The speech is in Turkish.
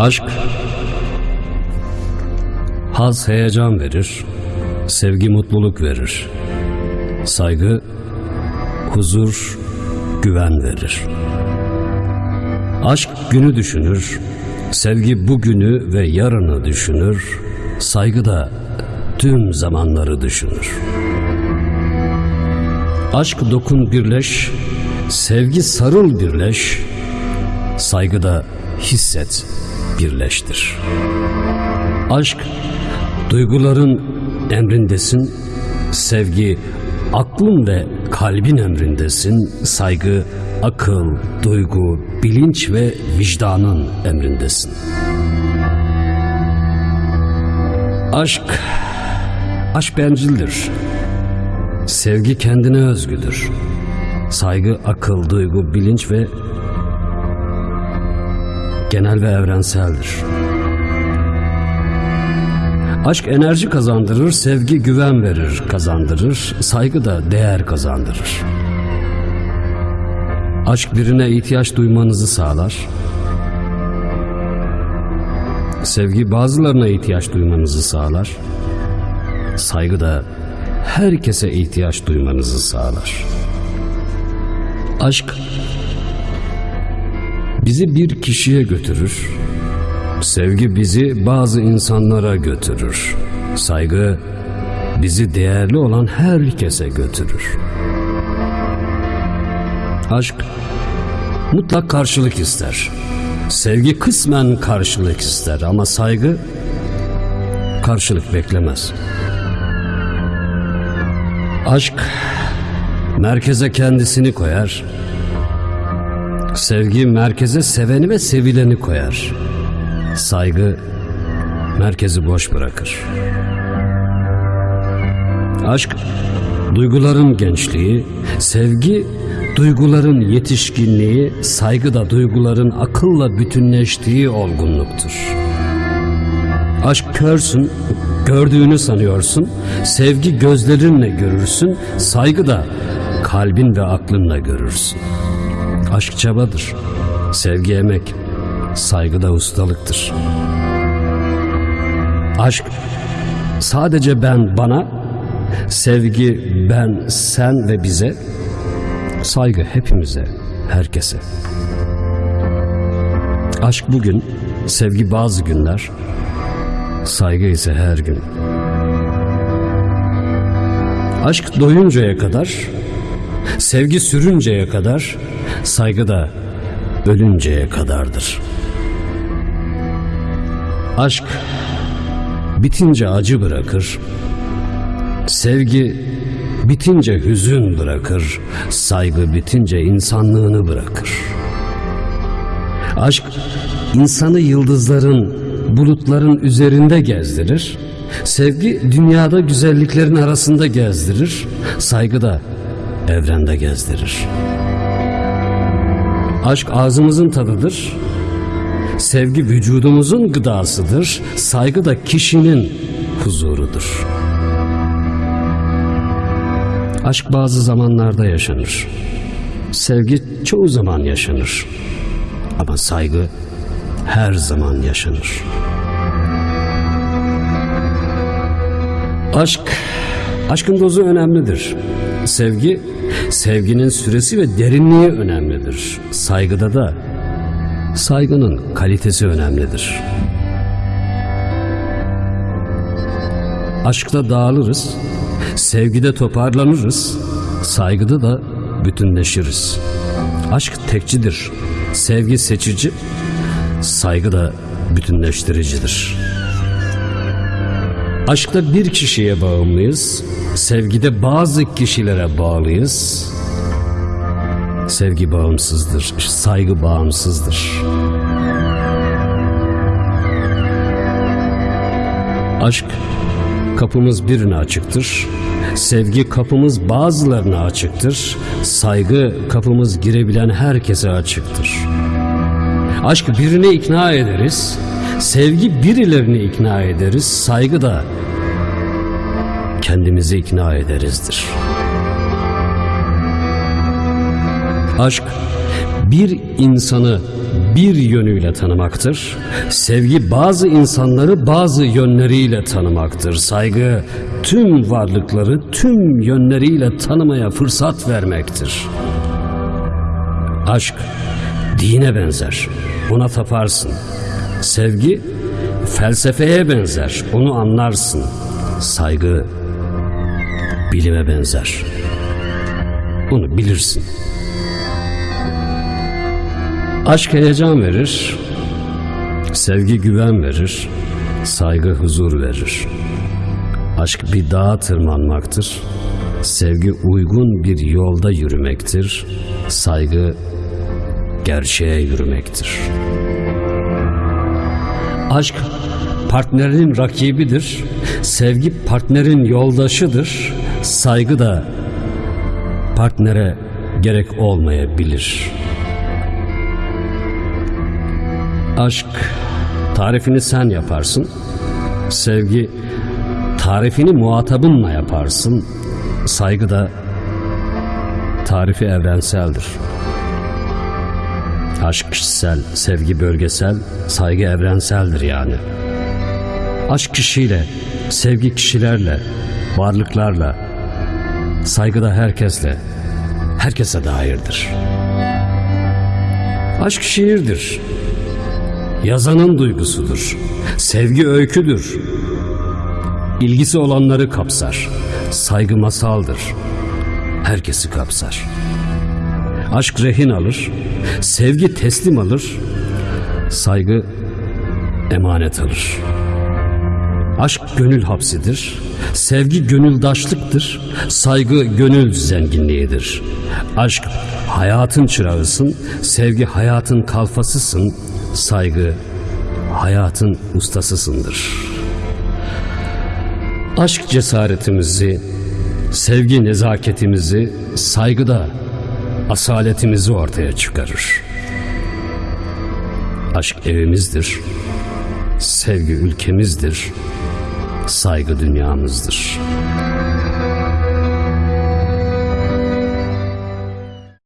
Aşk haz heyecan verir, sevgi mutluluk verir. Saygı huzur, güven verir. Aşk günü düşünür, sevgi bugünü ve yarını düşünür, saygı da tüm zamanları düşünür. Aşk dokun birleş, sevgi sarıl birleş, saygı da hisset birleştir. Aşk duyguların emrindesin, sevgi aklın ve kalbin emrindesin, saygı akıl, duygu, bilinç ve vicdanın emrindesin. Aşk, aşk bencildir. Sevgi kendine özgüdür. Saygı akıl, duygu, bilinç ve genel ve evrenseldir. Aşk enerji kazandırır, sevgi güven verir, kazandırır, saygı da değer kazandırır. Aşk birine ihtiyaç duymanızı sağlar. Sevgi bazılarına ihtiyaç duymanızı sağlar. Saygı da herkese ihtiyaç duymanızı sağlar. Aşk bizi bir kişiye götürür. Sevgi bizi bazı insanlara götürür. Saygı bizi değerli olan herkese götürür. Aşk mutlak karşılık ister. Sevgi kısmen karşılık ister ama saygı karşılık beklemez. Aşk merkeze kendisini koyar. Sevgi merkeze seveni ve sevileni koyar. Saygı merkezi boş bırakır. Aşk duyguların gençliği, sevgi duyguların yetişkinliği, saygı da duyguların akılla bütünleştiği olgunluktur. Aşk körsün, gördüğünü sanıyorsun, sevgi gözlerinle görürsün, saygı da kalbin ve aklınla görürsün. Aşk çabadır, sevgi emek, saygı da ustalıktır. Aşk sadece ben bana, sevgi ben sen ve bize, saygı hepimize, herkese. Aşk bugün, sevgi bazı günler, saygı ise her gün. Aşk doyuncaya kadar, sevgi sürünceye kadar, saygı da ölünceye kadardır. Aşk bitince acı bırakır, sevgi bitince hüzün bırakır, saygı bitince insanlığını bırakır. Aşk insanı yıldızların, bulutların üzerinde gezdirir, sevgi dünyada güzelliklerin arasında gezdirir, saygı da evrende gezdirir. Aşk ağzımızın tadıdır, sevgi vücudumuzun gıdasıdır, saygı da kişinin huzurudur. Aşk bazı zamanlarda yaşanır. Sevgi çoğu zaman yaşanır. Ama saygı her zaman yaşanır. Aşk, aşkın dozu önemlidir. Sevgi, sevginin süresi ve derinliği önemlidir. Saygıda da saygının kalitesi önemlidir. Aşkta dağılırız, sevgide toparlanırız, saygıda da bütünleşiriz. Aşk tekçidir, sevgi seçici, saygı da bütünleştiricidir. Aşkta bir kişiye bağımlıyız, sevgide bazı kişilere bağlıyız. Sevgi bağımsızdır, saygı bağımsızdır. Aşk kapımız birine açıktır. Sevgi kapımız bazılarına açıktır. Saygı kapımız girebilen herkese açıktır. Aşk birini ikna ederiz. Sevgi birilerini ikna ederiz. Saygı da kendimizi ikna ederizdir. Aşk bir insanı bir yönüyle tanımaktır. Sevgi bazı insanları bazı yönleriyle tanımaktır. Saygı tüm varlıkları tüm yönleriyle tanımaya fırsat vermektir. Aşk dine benzer. Ona taparsın. Sevgi felsefeye benzer. Onu anlarsın. Saygı bilime benzer. Onu bilirsin. Aşk heyecan verir. Sevgi güven verir. Saygı huzur verir. Aşk bir dağa tırmanmaktır. Sevgi uygun bir yolda yürümektir. Saygı gerçeğe yürümektir. Aşk partnerin rakibidir. Sevgi partnerin yoldaşıdır. Saygı da partnere gerek olmayabilir. Aşk tarifini sen yaparsın. Sevgi tarifini muhatabınla yaparsın. Saygı da tarifi evrenseldir. Aşk kişisel, sevgi bölgesel, saygı evrenseldir yani. Aşk kişiyle, sevgi kişilerle, varlıklarla, saygı da herkesle, herkese dairdir. Aşk şiirdir. Yazanın duygusudur. Sevgi öyküdür. İlgisi olanları kapsar. Saygı masaldır. Herkesi kapsar. Aşk rehin alır. Sevgi teslim alır. Saygı emanet alır. Aşk gönül hapsidir. Sevgi gönüldaşlıktır. Saygı gönül zenginliğidir. Aşk hayatın çırağısın. Sevgi hayatın kalfasısın. Saygı hayatın ustasısındır. Aşk cesaretimizi, sevgi nezaketimizi, saygıda asaletimizi ortaya çıkarır. Aşk evimizdir. Sevgi ülkemizdir. Saygı dünyamızdır.